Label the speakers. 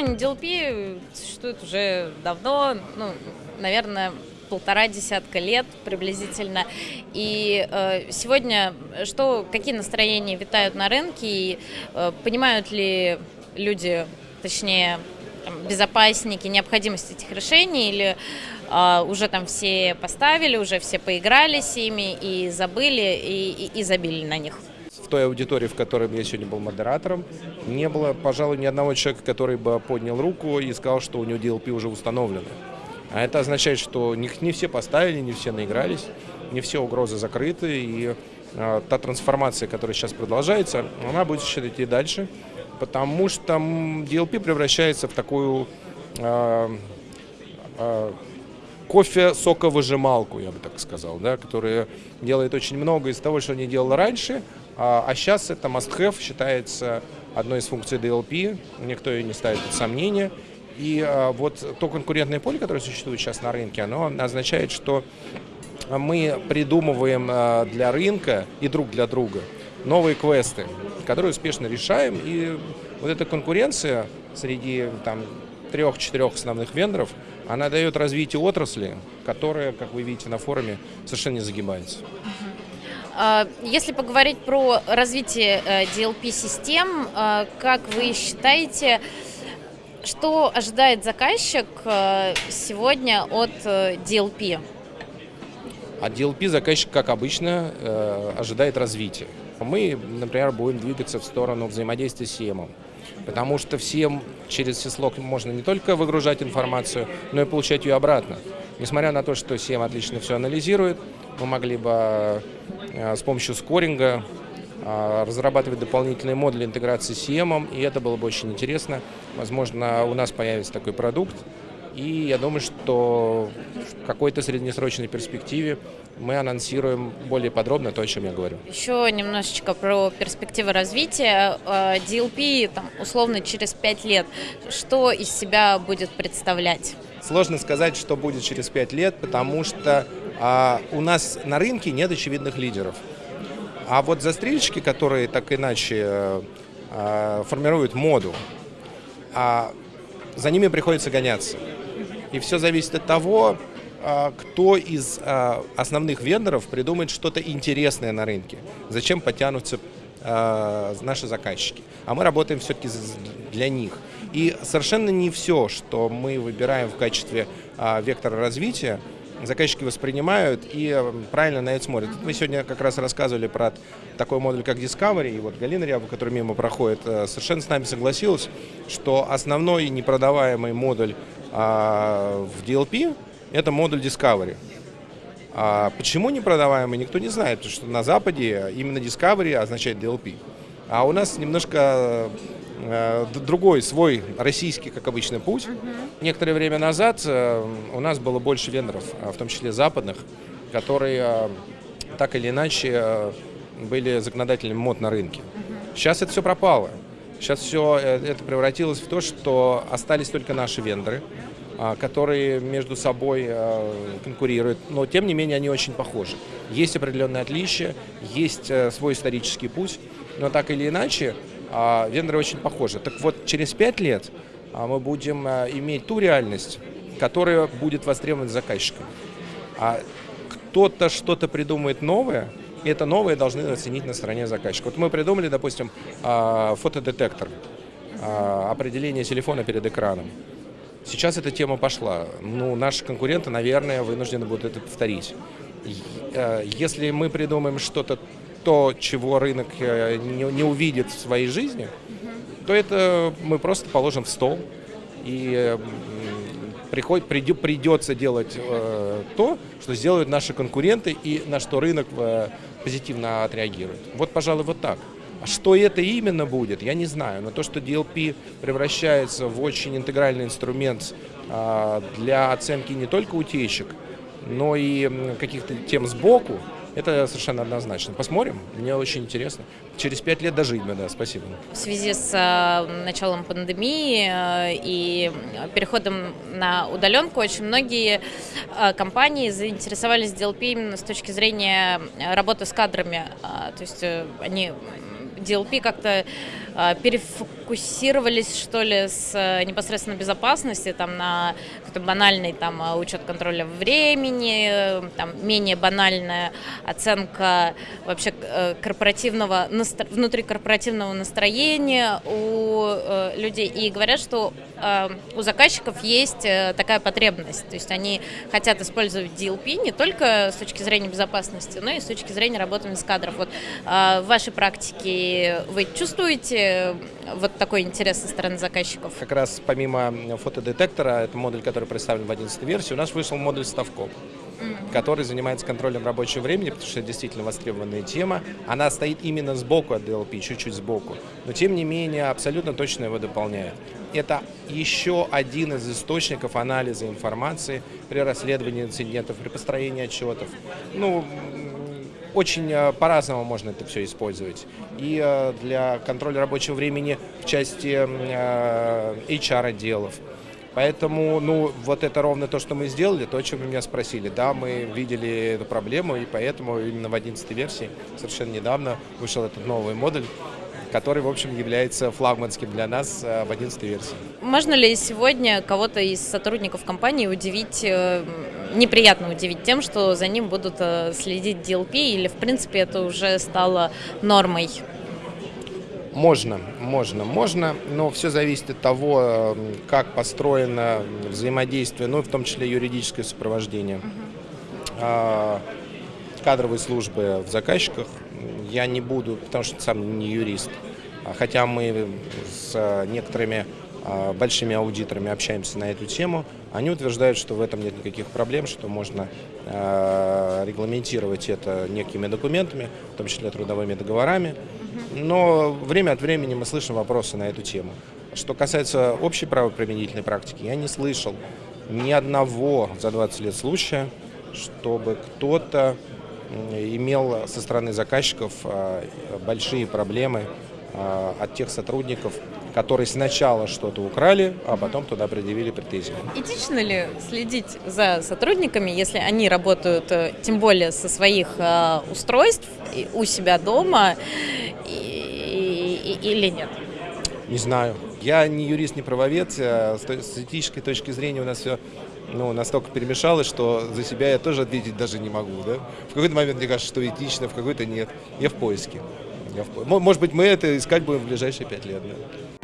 Speaker 1: решение DLP существует уже давно, ну, наверное, полтора десятка лет приблизительно. И э, сегодня что, какие настроения витают на рынке и э, понимают ли люди, точнее, там, безопасники, необходимость этих решений или э, уже там все поставили, уже все поиграли с ими и забыли и, и, и забили на них?
Speaker 2: Той аудитории, в которой я сегодня был модератором, не было, пожалуй, ни одного человека, который бы поднял руку и сказал, что у него DLP уже установлено. А это означает, что не, все поставили, не все наигрались, не все угрозы закрыты, и э, та трансформация, которая сейчас продолжается, она будет еще идти дальше, потому что DLP превращается в такую э, э, кофе-соковыжималку, я бы так сказал, да, которая делает очень много из того, что не делала раньше, а, а сейчас это must-have, считается одной из функций DLP, никто ее не ставит под сомнение, и а, вот то конкурентное поле, которое существует сейчас на рынке, оно означает, что мы придумываем а, для рынка и друг для друга новые квесты, которые успешно решаем. И вот эта конкуренция среди там, трех-четырех основных вендоров, она дает развитие отрасли, которая, как вы видите на форуме, совершенно не загибается.
Speaker 1: А, если поговорить про развитие DLP-систем, э, как вы считаете, что ожидает заказчик э, сегодня от DLP?
Speaker 2: Э, от DLP заказчик, как обычно, э, ожидает развития. Мы, например, будем двигаться в сторону взаимодействия с CM, потому что всем через сислок можно не только выгружать информацию, но и получать ее обратно. Несмотря на то, что CM отлично все анализирует, мы могли бы с помощью скоринга а, разрабатывать дополнительные модули интеграции с CM, и это было бы очень интересно. Возможно, у нас появится такой продукт, и я думаю, что в какой-то среднесрочной перспективе мы анонсируем более подробно то, о чем я говорю.
Speaker 1: Еще немножечко про перспективы развития. А, DLP, там, условно, через пять лет, что из себя будет представлять?
Speaker 2: Сложно сказать, что будет через пять лет, потому что а, у нас на рынке нет очевидных лидеров. А вот застрельщики, которые так иначе э, формируют моду, а за ними приходится гоняться. И все зависит от того, э, кто из э, основных вендоров придумает что-то интересное на рынке. Зачем потянутся э, наши заказчики. А мы работаем все-таки для них. И совершенно не все, что мы выбираем в качестве вектора развития, заказчики воспринимают и правильно на это смотрят. Мы сегодня как раз рассказывали про такой модуль, как Discovery, и вот Галина Ряба, которая мимо проходит, э, совершенно с нами согласилась, что основной непродаваемый модуль а, в DLP – это модуль Discovery. А почему непродаваемый, никто не знает, потому что на Западе именно Discovery означает DLP. А у нас немножко Э, другой, свой российский, как обычно, путь. Угу. Некоторое время назад э, у нас было больше вендоров, в том числе западных, которые э, так или иначе были законодателями мод на рынке. Угу. Сейчас это все пропало. Сейчас все это превратилось в то, что остались только наши вендоры, которые между собой конкурируют, но тем не менее они очень похожи. Есть определенные отличия, есть свой исторический путь, но так или иначе а, вендоры очень похожи. Так вот, через пять лет а, мы будем а, иметь ту реальность, которая будет востребована заказчиком. А кто-то что-то придумает новое, и это новое должны оценить на стороне заказчика. Вот мы придумали, допустим, фотодетектор, определение телефона перед экраном. Сейчас эта тема пошла. Ну, наши конкуренты, наверное, вынуждены будут это повторить. Если мы придумаем что-то то, чего рынок э, не увидит в своей жизни, то это мы просто положим в стол и приход, придет, придется делать э, то, что сделают наши конкуренты и на что рынок э, позитивно отреагирует. Вот, пожалуй, вот так. А что это именно будет, я не знаю. Но то, что DLP превращается в очень интегральный инструмент э, для оценки не только утечек, но и каких-то тем сбоку, это совершенно однозначно. Посмотрим, мне очень интересно. Через пять лет дожить бы, да, спасибо.
Speaker 1: В связи с э, началом пандемии э, и переходом на удаленку очень многие э, компании заинтересовались DLP именно с точки зрения работы с кадрами. То есть они DLP как-то перефокусировались, что ли, с непосредственно безопасности, там, на какой-то банальный там, э, учет контроля времени, э, там, менее банальная оценка вообще э, корпоративного, внутрикорпоративного настроения у людей. И говорят, что у заказчиков есть такая потребность, то есть они хотят использовать DLP не только с точки зрения безопасности, но и с точки зрения работы с кадров. Вот в вашей практике вы чувствуете вот такой интерес со стороны заказчиков?
Speaker 2: Как раз помимо фотодетектора, это модуль, который представлен в 11 версии, у нас вышел модуль Ставкоп который занимается контролем рабочего времени, потому что это действительно востребованная тема. Она стоит именно сбоку от DLP, чуть-чуть сбоку, но тем не менее абсолютно точно его дополняет. Это еще один из источников анализа информации при расследовании инцидентов, при построении отчетов. Ну, очень э, по-разному можно это все использовать. И э, для контроля рабочего времени в части HR-отделов. Э, Поэтому, ну, вот это ровно то, что мы сделали, то, о чем вы меня спросили. Да, мы видели эту проблему, и поэтому именно в 11 версии совершенно недавно вышел этот новый модуль, который, в общем, является флагманским для нас в 11 версии.
Speaker 1: Можно ли сегодня кого-то из сотрудников компании удивить неприятно удивить тем, что за ним будут э, следить DLP, или в принципе это уже стало нормой?
Speaker 2: Можно, можно, можно, но все зависит от того, э, как построено взаимодействие, ну, в том числе юридическое сопровождение uh кадровой службы в заказчиках. Я не буду, потому что сам не юрист, а хотя мы с некоторыми а, большими аудиторами общаемся на эту тему, они утверждают, что в этом нет никаких проблем, что можно а, регламентировать это некими документами, в том числе трудовыми договорами. Но время от времени мы слышим вопросы на эту тему. Что касается общей правоприменительной практики, я не слышал ни одного за 20 лет случая, чтобы кто-то имел со стороны заказчиков а, большие проблемы от тех сотрудников, которые сначала что-то украли, а потом туда предъявили претензии.
Speaker 1: Этично ли следить за сотрудниками, если они работают, э, тем более со своих э, устройств у себя дома, и, и, или нет?
Speaker 2: Не знаю. Я не юрист, не правовед. Э, с этической точки зрения у нас все ну, настолько перемешалось, что за себя я тоже ответить даже не могу. Да? В какой-то момент мне кажется, что этично, в какой-то нет. Я в поиске. Я в... Может быть, мы это искать будем в ближайшие пять лет. Да?